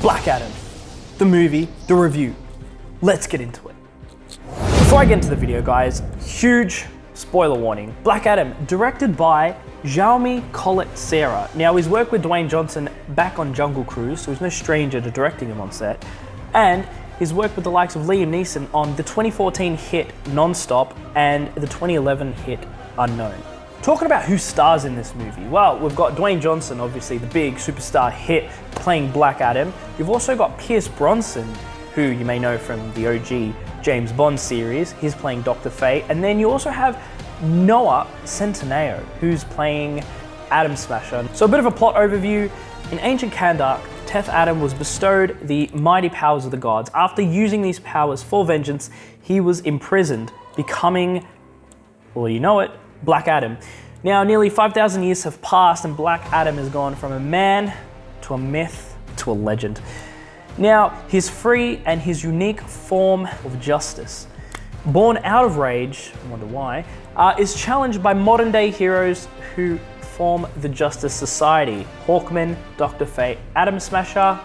Black Adam, the movie, the review. Let's get into it. Before I get into the video, guys, huge spoiler warning. Black Adam, directed by Jaume Collet-Serra. Now, he's worked with Dwayne Johnson back on Jungle Cruise, so he's no stranger to directing him on set. And he's worked with the likes of Liam Neeson on the 2014 hit Non-Stop and the 2011 hit Unknown. Talking about who stars in this movie, well, we've got Dwayne Johnson, obviously the big superstar hit, playing Black Adam. You've also got Pierce Brosnan, who you may know from the OG James Bond series. He's playing Dr. Fate. And then you also have Noah Centineo, who's playing Atom Smasher. So a bit of a plot overview. In ancient Kahndaq, Teth Adam was bestowed the mighty powers of the gods. After using these powers for vengeance, he was imprisoned, becoming, well you know it, Black Adam. Now nearly 5,000 years have passed and Black Adam has gone from a man to a myth to a legend. Now, his free and his unique form of justice, born out of rage, I wonder why, uh, is challenged by modern day heroes who form the Justice Society. Hawkman, Dr. Fate, Atom Smasher,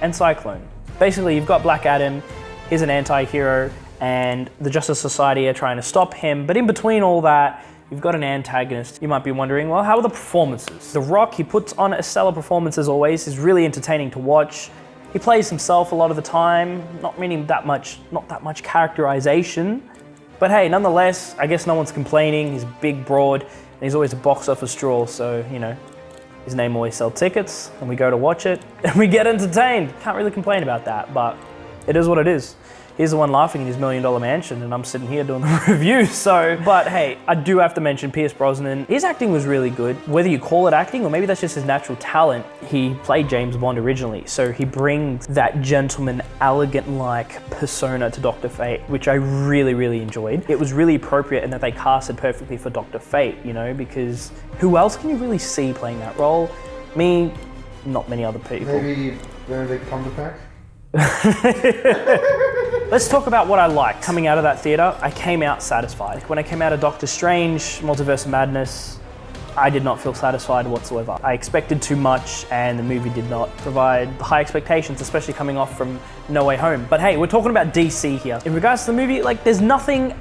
and Cyclone. Basically, you've got Black Adam, he's an anti-hero, and the Justice Society are trying to stop him, but in between all that, You've got an antagonist. You might be wondering, well, how are the performances? The Rock, he puts on a stellar performance as always. is really entertaining to watch. He plays himself a lot of the time, not meaning that much, not that much characterization. But hey, nonetheless, I guess no one's complaining. He's big, broad, and he's always a box office draw, so, you know, his name always sells tickets, and we go to watch it, and we get entertained. Can't really complain about that, but it is what it is he's the one laughing in his million dollar mansion and I'm sitting here doing the review. So, but hey, I do have to mention Pierce Brosnan. His acting was really good. Whether you call it acting or maybe that's just his natural talent, he played James Bond originally. So he brings that gentleman, elegant-like persona to Dr. Fate, which I really, really enjoyed. It was really appropriate in that they casted perfectly for Dr. Fate, you know, because who else can you really see playing that role? Me, not many other people. Maybe Benedict Cumberbatch? Let's talk about what I liked. Coming out of that theater, I came out satisfied. When I came out of Doctor Strange, Multiverse of Madness, I did not feel satisfied whatsoever. I expected too much and the movie did not provide high expectations, especially coming off from No Way Home. But hey, we're talking about DC here. In regards to the movie, like there's nothing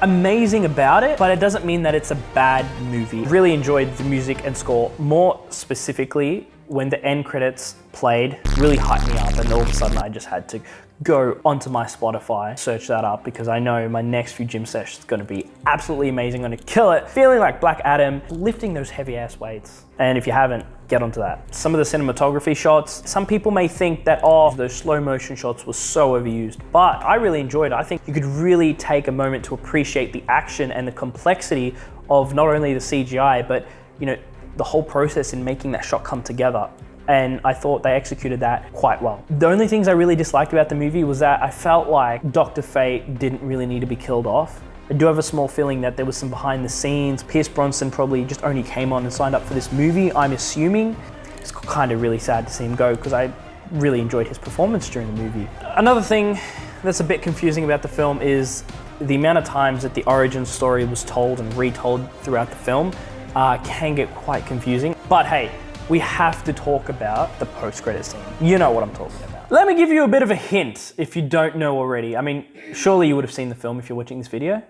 amazing about it, but it doesn't mean that it's a bad movie. Really enjoyed the music and score. More specifically, when the end credits played, really hyped me up and all of a sudden I just had to go onto my Spotify, search that up because I know my next few gym sessions is gonna be absolutely amazing, gonna kill it. Feeling like Black Adam, lifting those heavy ass weights. And if you haven't, get onto that. Some of the cinematography shots, some people may think that, oh, those slow motion shots were so overused, but I really enjoyed it. I think you could really take a moment to appreciate the action and the complexity of not only the CGI, but you know, the whole process in making that shot come together and I thought they executed that quite well. The only things I really disliked about the movie was that I felt like Dr. Fate didn't really need to be killed off. I do have a small feeling that there was some behind the scenes. Pierce Brosnan probably just only came on and signed up for this movie, I'm assuming. It's kind of really sad to see him go because I really enjoyed his performance during the movie. Another thing that's a bit confusing about the film is the amount of times that the origin story was told and retold throughout the film uh, can get quite confusing. But hey, we have to talk about the post-credit scene. You know what I'm talking about. Let me give you a bit of a hint if you don't know already. I mean, surely you would have seen the film if you're watching this video,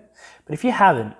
but if you haven't,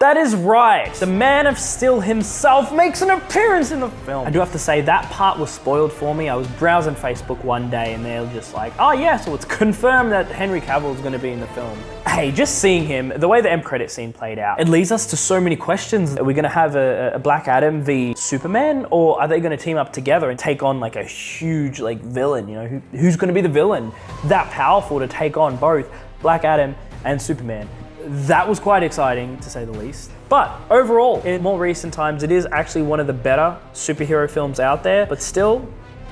That is right. The Man of Steel himself makes an appearance in the film. I do have to say that part was spoiled for me. I was browsing Facebook one day and they were just like, oh yeah, so it's confirmed that Henry Cavill is gonna be in the film. Hey, just seeing him, the way the end credit scene played out, it leads us to so many questions. Are we gonna have a, a Black Adam v Superman or are they gonna team up together and take on like a huge like villain, you know? Who, who's gonna be the villain? That powerful to take on both Black Adam and Superman that was quite exciting to say the least. But overall, in more recent times, it is actually one of the better superhero films out there, but still,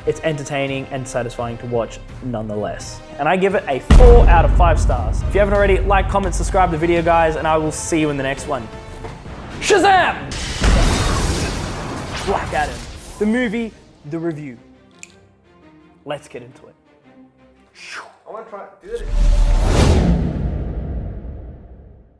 it's entertaining and satisfying to watch nonetheless. And I give it a four out of five stars. If you haven't already, like, comment, subscribe to the video, guys, and I will see you in the next one. Shazam! Black Adam, the movie, the review. Let's get into it. want to try. Do it.